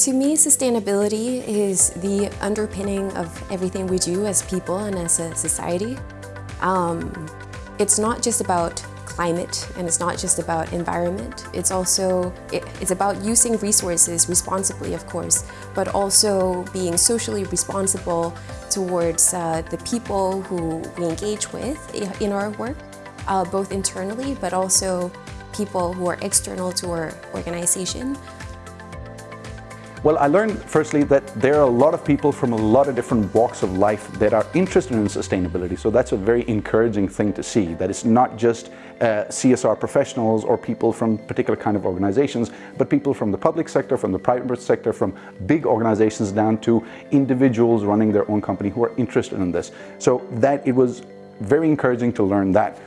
To me, sustainability is the underpinning of everything we do as people and as a society. Um, it's not just about climate and it's not just about environment. It's also, it, it's about using resources responsibly, of course, but also being socially responsible towards uh, the people who we engage with in our work, uh, both internally, but also people who are external to our organization. Well, I learned firstly that there are a lot of people from a lot of different walks of life that are interested in sustainability. So that's a very encouraging thing to see, that it's not just uh, CSR professionals or people from particular kind of organizations, but people from the public sector, from the private sector, from big organizations down to individuals running their own company who are interested in this. So that it was very encouraging to learn that.